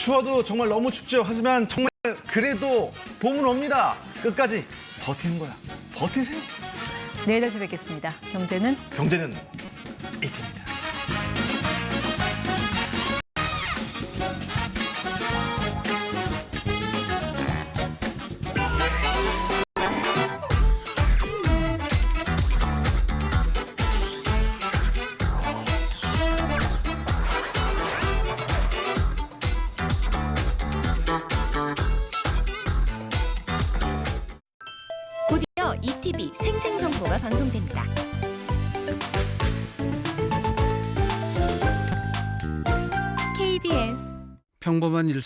추워도 정말 너무 춥죠. 하지만 정말 그래도 봄은 옵니다. 끝까지 버티는 거야. 버티세요. 내일 다시 뵙겠습니다. 경제는 경제는 이팀입니다. ETV 생생정보가 방송됩니다. 평범한 일상